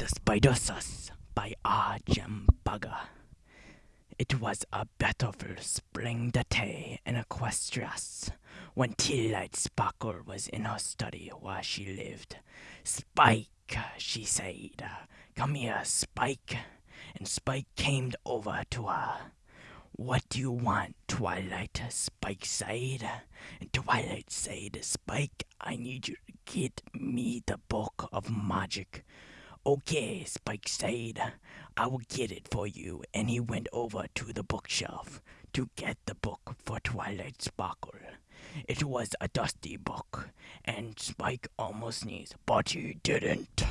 The Spider Sus by R. Jem Bugger. It was a beautiful spring day in Equestria when Twilight Sparkle was in her study where she lived. Spike, she said, come here, Spike. And Spike came over to her. What do you want, Twilight? Spike said. And Twilight said, Spike, I need you to get me the book of magic. Okay, Spike said, I will get it for you. And he went over to the bookshelf to get the book for Twilight Sparkle. It was a dusty book, and Spike almost sneezed, but he didn't.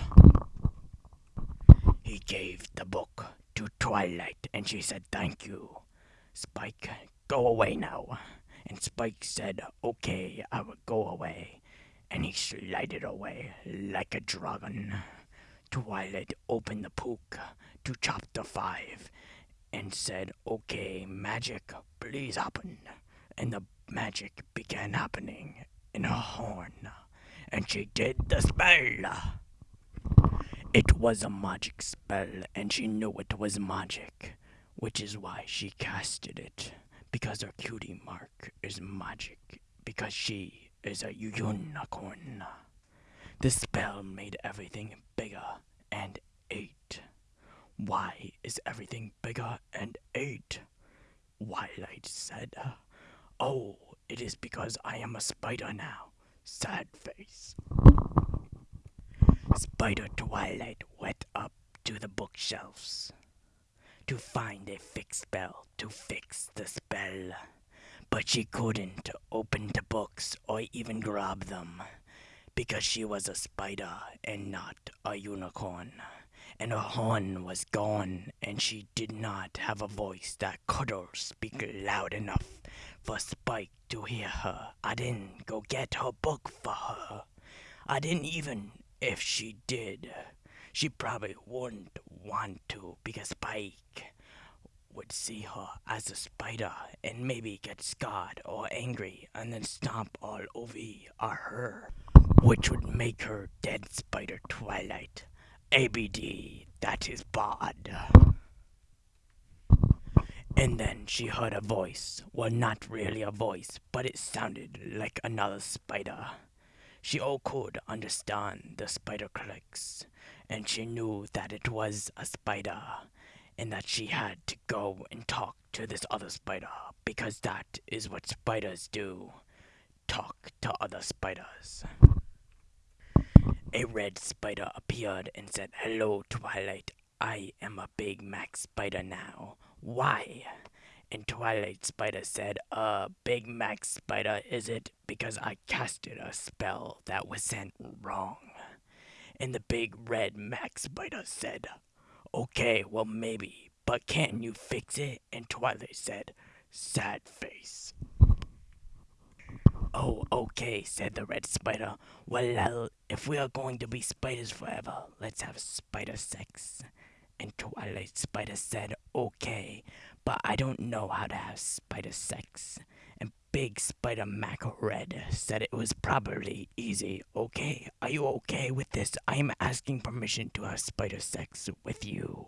He gave the book to Twilight, and she said, Thank you. Spike, go away now. And Spike said, Okay, I will go away. And he slided away like a dragon. Twilight opened the book to chapter 5 and said, Okay, magic, please happen. And the magic began happening in her horn. And she did the spell. It was a magic spell, and she knew it was magic which is why she casted it. Because her cutie mark is magic. Because she is a unicorn. The spell made everything bigger and ate. Why is everything bigger and ate? Twilight said. Oh, it is because I am a spider now. Sad face. Spider Twilight went up to the bookshelves to find a fixed spell to fix the spell. But she couldn't open the books or even grab them because she was a spider and not a unicorn. And her horn was gone, and she did not have a voice that could speak loud enough for Spike to hear her. I didn't go get her book for her. I didn't even if she did. She probably wouldn't want to because Spike would see her as a spider and maybe get scarred or angry and then stomp all over her, which would make her dead spider Twilight. ABD, that is bad. And then she heard a voice. Well, not really a voice, but it sounded like another spider. She all could understand the spider clicks, and she knew that it was a spider, and that she had to go and talk to this other spider, because that is what spiders do talk to other spiders. A red spider appeared and said, Hello, Twilight. I am a Big Mac spider now. Why? And Twilight Spider said, Uh, Big Mac Spider, is it? Because I casted a spell that was sent wrong. And the big red Mac Spider said, Okay, well, maybe, but can you fix it? And Twilight said, Sad face. Oh, okay, said the red spider. Well, if we are going to be spiders forever, let's have spider sex. And Twilight Spider said, okay, but I don't know how to have spider sex. And Big Spider Mac Red said it was probably easy. Okay, are you okay with this? I am asking permission to have spider sex with you.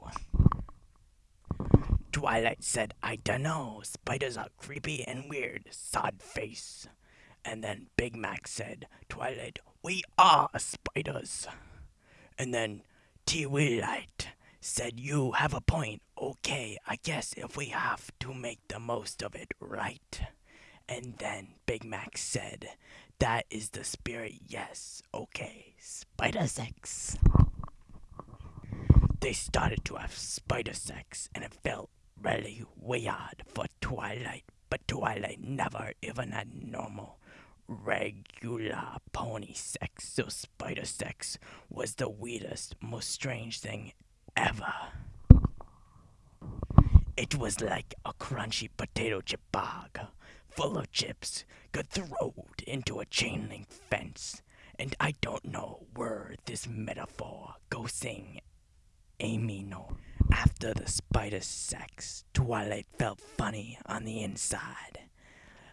Twilight said, I dunno, spiders are creepy and weird, sod face. And then Big Mac said, Twilight, we are spiders. And then Twilight said, You have a point. Okay, I guess if we have to make the most of it, right? And then Big Mac said, That is the spirit, yes. Okay, spider sex. They started to have spider sex, and it felt really weird for Twilight, but Twilight never even had normal, regular pony sex, so spider sex was the weirdest, most strange thing ever. It was like a crunchy potato chip bag, full of chips, got thrown into a chain link fence. And I don't know where this metaphor goes sing Amy no. After the spider sex, Twilight felt funny on the inside.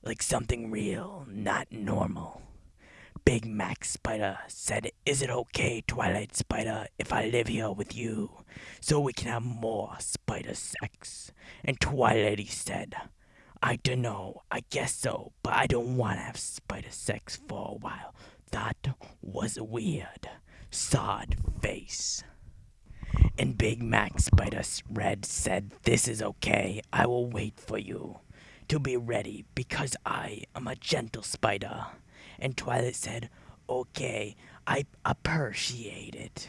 Like something real, not normal. Big Mac Spider said, Is it okay, Twilight Spider, if I live here with you? So we can have more spider sex. And Twilighty said, I dunno, I guess so, but I don't want to have spider sex for a while. That was a weird. Sod face. And Big Mac Spider Red said, This is okay. I will wait for you to be ready because I am a gentle spider. And Twilight said, Okay, I appreciate it.